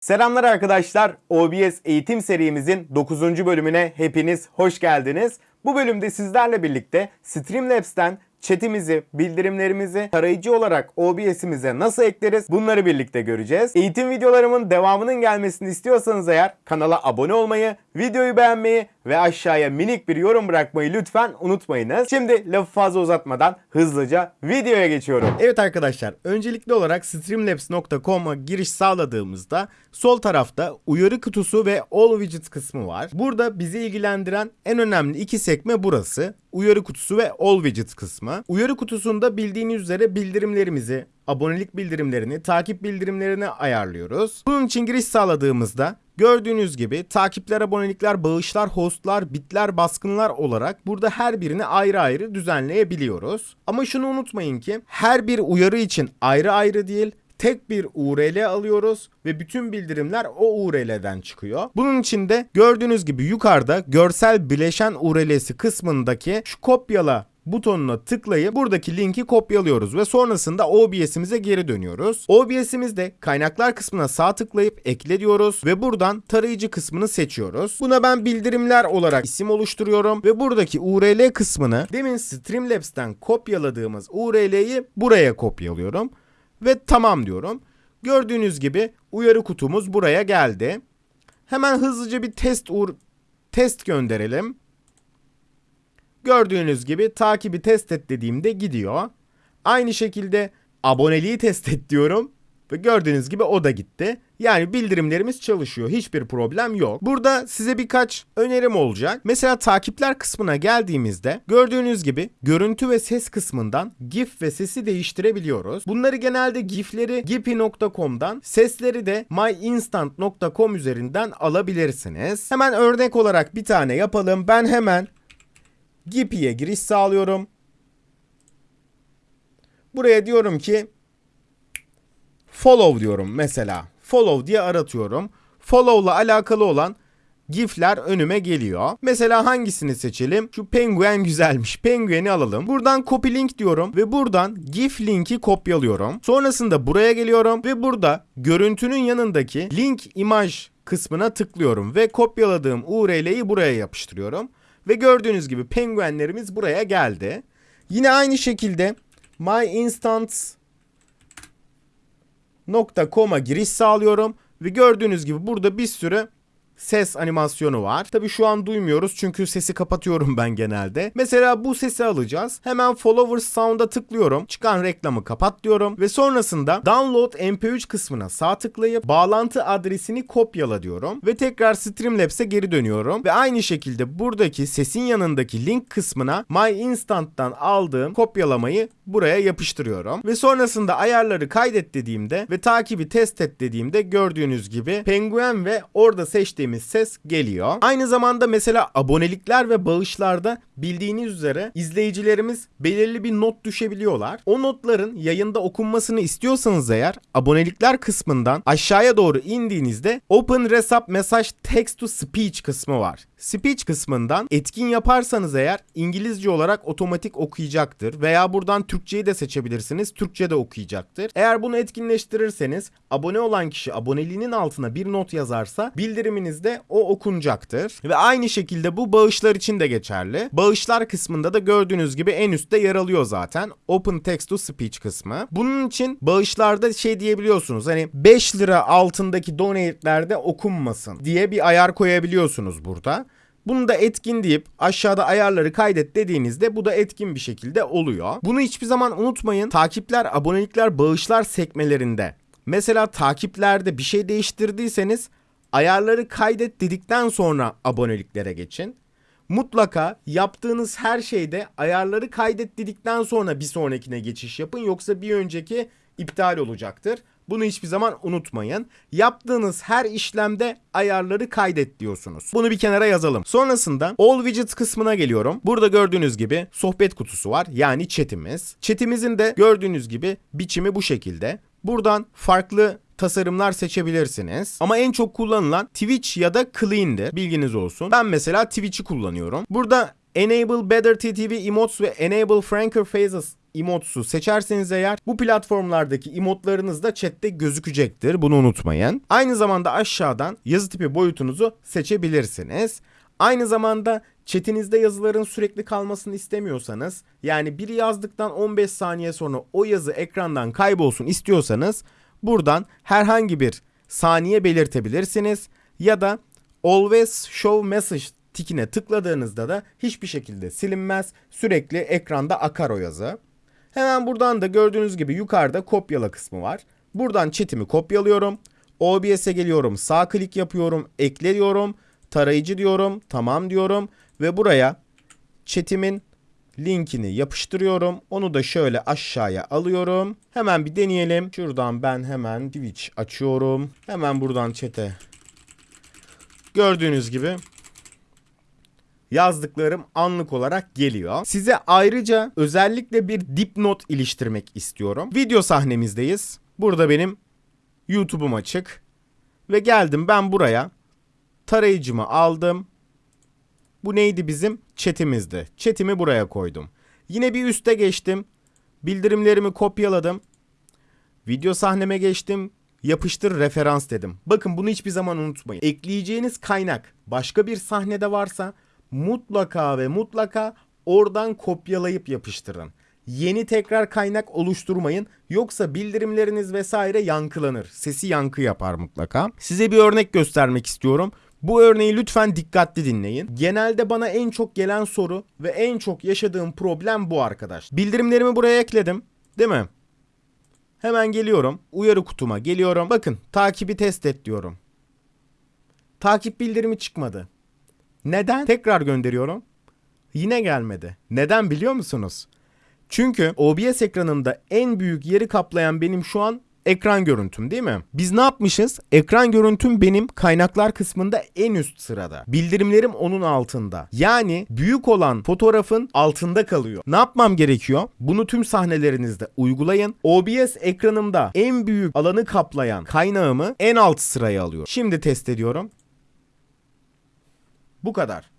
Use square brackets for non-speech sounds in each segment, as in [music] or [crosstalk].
Selamlar arkadaşlar. OBS eğitim serimizin 9. bölümüne hepiniz hoş geldiniz. Bu bölümde sizlerle birlikte Streamlabs'ten chatimizi, bildirimlerimizi tarayıcı olarak OBS'imize nasıl ekleriz bunları birlikte göreceğiz. Eğitim videolarımın devamının gelmesini istiyorsanız eğer kanala abone olmayı, videoyu beğenmeyi ve aşağıya minik bir yorum bırakmayı lütfen unutmayınız. Şimdi lafı fazla uzatmadan hızlıca videoya geçiyorum. Evet arkadaşlar öncelikli olarak streamlabs.com'a giriş sağladığımızda sol tarafta uyarı kutusu ve all widgets kısmı var. Burada bizi ilgilendiren en önemli iki sekme burası. Uyarı kutusu ve all widgets kısmı. Uyarı kutusunda bildiğiniz üzere bildirimlerimizi, abonelik bildirimlerini, takip bildirimlerini ayarlıyoruz. Bunun için giriş sağladığımızda gördüğünüz gibi takipler, abonelikler, bağışlar, hostlar, bitler, baskınlar olarak burada her birini ayrı ayrı düzenleyebiliyoruz. Ama şunu unutmayın ki her bir uyarı için ayrı ayrı değil, tek bir URL alıyoruz ve bütün bildirimler o URL'den çıkıyor. Bunun için de gördüğünüz gibi yukarıda görsel bileşen URL'si kısmındaki şu kopyala butonuna tıklayıp buradaki linki kopyalıyoruz ve sonrasında OBS'imize geri dönüyoruz. OBS'imizde kaynaklar kısmına sağ tıklayıp ekle diyoruz ve buradan tarayıcı kısmını seçiyoruz. Buna ben bildirimler olarak isim oluşturuyorum ve buradaki URL kısmını demin Streamlabs'ten kopyaladığımız URL'yi buraya kopyalıyorum ve tamam diyorum. Gördüğünüz gibi uyarı kutumuz buraya geldi. Hemen hızlıca bir test uğur test gönderelim. Gördüğünüz gibi takibi test et dediğimde gidiyor. Aynı şekilde aboneliği test et diyorum. Ve gördüğünüz gibi o da gitti. Yani bildirimlerimiz çalışıyor. Hiçbir problem yok. Burada size birkaç önerim olacak. Mesela takipler kısmına geldiğimizde gördüğünüz gibi görüntü ve ses kısmından GIF ve sesi değiştirebiliyoruz. Bunları genelde GIF'leri gipi.com'dan, sesleri de myinstant.com üzerinden alabilirsiniz. Hemen örnek olarak bir tane yapalım. Ben hemen Gipi'ye giriş sağlıyorum. Buraya diyorum ki follow diyorum mesela. Follow diye aratıyorum. Follow'la alakalı olan GIF'ler önüme geliyor. Mesela hangisini seçelim? Şu penguen güzelmiş. Penguen'i alalım. Buradan copy link diyorum ve buradan GIF linki kopyalıyorum. Sonrasında buraya geliyorum ve burada görüntünün yanındaki link imaj kısmına tıklıyorum ve kopyaladığım URL'yi buraya yapıştırıyorum. Ve gördüğünüz gibi penguenlerimiz buraya geldi. Yine aynı şekilde myinstance.com'a giriş sağlıyorum. Ve gördüğünüz gibi burada bir sürü ses animasyonu var. Tabi şu an duymuyoruz çünkü sesi kapatıyorum [laughs] ben genelde. Mesela bu sesi alacağız. Hemen Followers Sound'a tıklıyorum. Çıkan reklamı kapat diyorum. Ve sonrasında Download MP3 kısmına sağ tıklayıp bağlantı adresini kopyala diyorum. Ve tekrar Streamlabs'e geri dönüyorum. Ve aynı şekilde buradaki sesin yanındaki link kısmına My Instant'tan aldığım kopyalamayı buraya yapıştırıyorum. Ve sonrasında ayarları kaydet dediğimde ve takibi test et dediğimde gördüğünüz gibi penguen ve orada seçtiğim ses geliyor. Aynı zamanda mesela abonelikler ve bağışlarda bildiğiniz üzere izleyicilerimiz belirli bir not düşebiliyorlar. O notların yayında okunmasını istiyorsanız eğer abonelikler kısmından aşağıya doğru indiğinizde Open Resap Message Text to Speech kısmı var. Speech kısmından etkin yaparsanız eğer İngilizce olarak otomatik okuyacaktır veya buradan Türkçeyi de seçebilirsiniz. Türkçe de okuyacaktır. Eğer bunu etkinleştirirseniz abone olan kişi aboneliğinin altına bir not yazarsa bildiriminizde o okunacaktır. Ve aynı şekilde bu bağışlar için de geçerli. Bağışlar kısmında da gördüğünüz gibi en üstte yer alıyor zaten. Open Text to Speech kısmı. Bunun için bağışlarda şey diyebiliyorsunuz. Hani 5 lira altındaki donate'lerde okunmasın diye bir ayar koyabiliyorsunuz burada. Bunu da etkin deyip aşağıda ayarları kaydet dediğinizde bu da etkin bir şekilde oluyor. Bunu hiçbir zaman unutmayın. Takipler, abonelikler, bağışlar sekmelerinde. Mesela takiplerde bir şey değiştirdiyseniz ayarları kaydet dedikten sonra aboneliklere geçin. Mutlaka yaptığınız her şeyde ayarları kaydet dedikten sonra bir sonrakine geçiş yapın yoksa bir önceki iptal olacaktır. Bunu hiçbir zaman unutmayın. Yaptığınız her işlemde ayarları kaydet diyorsunuz. Bunu bir kenara yazalım. Sonrasında All Widgets kısmına geliyorum. Burada gördüğünüz gibi sohbet kutusu var. Yani chatimiz. Chatimizin de gördüğünüz gibi biçimi bu şekilde. Buradan farklı tasarımlar seçebilirsiniz. Ama en çok kullanılan Twitch ya da Clean'dir. Bilginiz olsun. Ben mesela Twitch'i kullanıyorum. Burada Enable Better TTV Emotes ve Enable Franker Faces emotsu seçerseniz eğer bu platformlardaki emotlarınız da chatte gözükecektir. Bunu unutmayın. Aynı zamanda aşağıdan yazı tipi boyutunuzu seçebilirsiniz. Aynı zamanda chatinizde yazıların sürekli kalmasını istemiyorsanız yani biri yazdıktan 15 saniye sonra o yazı ekrandan kaybolsun istiyorsanız buradan herhangi bir saniye belirtebilirsiniz ya da always show message tikine tıkladığınızda da hiçbir şekilde silinmez. Sürekli ekranda akar o yazı. Hemen buradan da gördüğünüz gibi yukarıda kopyala kısmı var. Buradan chatimi kopyalıyorum. OBS'e geliyorum. Sağ klik yapıyorum. Ekle diyorum. Tarayıcı diyorum. Tamam diyorum. Ve buraya chatimin linkini yapıştırıyorum. Onu da şöyle aşağıya alıyorum. Hemen bir deneyelim. Şuradan ben hemen Twitch açıyorum. Hemen buradan chat'e gördüğünüz gibi yazdıklarım anlık olarak geliyor. Size ayrıca özellikle bir dipnot iliştirmek istiyorum. Video sahnemizdeyiz. Burada benim YouTube'um açık. Ve geldim ben buraya. Tarayıcımı aldım. Bu neydi bizim? Chat'imizdi. Chat'imi buraya koydum. Yine bir üste geçtim. Bildirimlerimi kopyaladım. Video sahneme geçtim. Yapıştır referans dedim. Bakın bunu hiçbir zaman unutmayın. Ekleyeceğiniz kaynak başka bir sahnede varsa mutlaka ve mutlaka oradan kopyalayıp yapıştırın. Yeni tekrar kaynak oluşturmayın. Yoksa bildirimleriniz vesaire yankılanır. Sesi yankı yapar mutlaka. Size bir örnek göstermek istiyorum. Bu örneği lütfen dikkatli dinleyin. Genelde bana en çok gelen soru ve en çok yaşadığım problem bu arkadaş. Bildirimlerimi buraya ekledim. Değil mi? Hemen geliyorum. Uyarı kutuma geliyorum. Bakın takibi test et diyorum. Takip bildirimi çıkmadı. Neden? Tekrar gönderiyorum. Yine gelmedi. Neden biliyor musunuz? Çünkü OBS ekranımda en büyük yeri kaplayan benim şu an ekran görüntüm değil mi? Biz ne yapmışız? Ekran görüntüm benim kaynaklar kısmında en üst sırada. Bildirimlerim onun altında. Yani büyük olan fotoğrafın altında kalıyor. Ne yapmam gerekiyor? Bunu tüm sahnelerinizde uygulayın. OBS ekranımda en büyük alanı kaplayan kaynağımı en alt sıraya alıyorum. Şimdi test ediyorum. Bu kadar.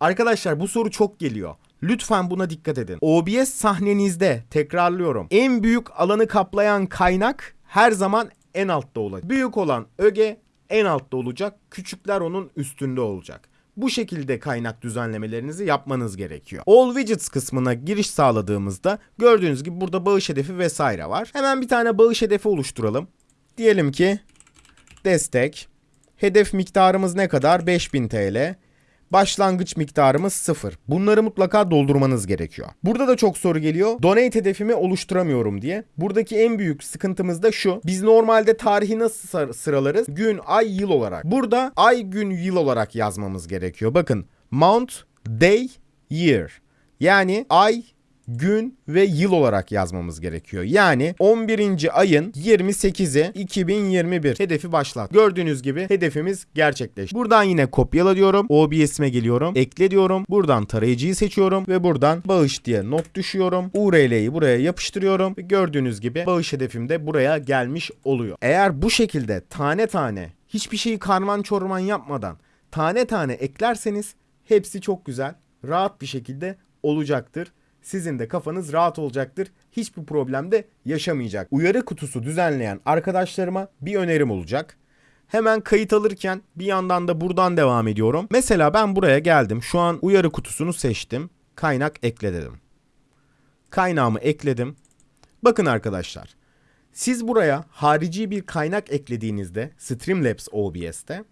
Arkadaşlar bu soru çok geliyor. Lütfen buna dikkat edin. OBS sahnenizde tekrarlıyorum. En büyük alanı kaplayan kaynak her zaman en altta olacak. Büyük olan öge en altta olacak. Küçükler onun üstünde olacak. Bu şekilde kaynak düzenlemelerinizi yapmanız gerekiyor. All Widgets kısmına giriş sağladığımızda gördüğünüz gibi burada bağış hedefi vesaire var. Hemen bir tane bağış hedefi oluşturalım. Diyelim ki destek. Hedef miktarımız ne kadar? 5000 TL. Başlangıç miktarımız 0. Bunları mutlaka doldurmanız gerekiyor. Burada da çok soru geliyor. Donate hedefimi oluşturamıyorum diye. Buradaki en büyük sıkıntımız da şu. Biz normalde tarihi nasıl sır- sıralarız? Gün, ay, yıl olarak. Burada ay, gün, yıl olarak yazmamız gerekiyor. Bakın. Month, day, year. Yani ay, gün ve yıl olarak yazmamız gerekiyor. Yani 11. ayın 28'i 2021 hedefi başlat. Gördüğünüz gibi hedefimiz gerçekleşti. Buradan yine kopyala diyorum. OBS'ime geliyorum. Ekle diyorum. Buradan tarayıcıyı seçiyorum ve buradan bağış diye not düşüyorum. URL'yi buraya yapıştırıyorum ve gördüğünüz gibi bağış hedefim de buraya gelmiş oluyor. Eğer bu şekilde tane tane hiçbir şeyi karman çorman yapmadan tane tane eklerseniz hepsi çok güzel, rahat bir şekilde olacaktır sizin de kafanız rahat olacaktır. Hiçbir problem de yaşamayacak. Uyarı kutusu düzenleyen arkadaşlarıma bir önerim olacak. Hemen kayıt alırken bir yandan da buradan devam ediyorum. Mesela ben buraya geldim. Şu an uyarı kutusunu seçtim. Kaynak ekle dedim. Kaynağımı ekledim. Bakın arkadaşlar. Siz buraya harici bir kaynak eklediğinizde Streamlabs OBS'te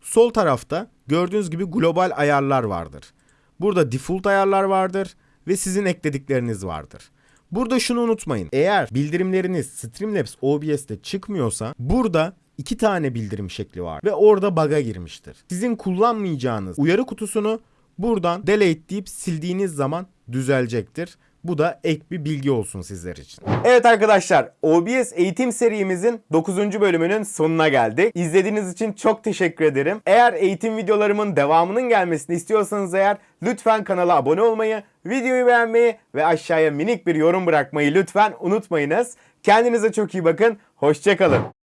sol tarafta gördüğünüz gibi global ayarlar vardır. Burada default ayarlar vardır ve sizin ekledikleriniz vardır. Burada şunu unutmayın. Eğer bildirimleriniz Streamlabs OBS'te çıkmıyorsa burada iki tane bildirim şekli var ve orada bug'a girmiştir. Sizin kullanmayacağınız uyarı kutusunu buradan delete deyip sildiğiniz zaman düzelecektir. Bu da ek bir bilgi olsun sizler için. Evet arkadaşlar OBS eğitim serimizin 9. bölümünün sonuna geldik. İzlediğiniz için çok teşekkür ederim. Eğer eğitim videolarımın devamının gelmesini istiyorsanız eğer lütfen kanala abone olmayı, videoyu beğenmeyi ve aşağıya minik bir yorum bırakmayı lütfen unutmayınız. Kendinize çok iyi bakın. Hoşçakalın.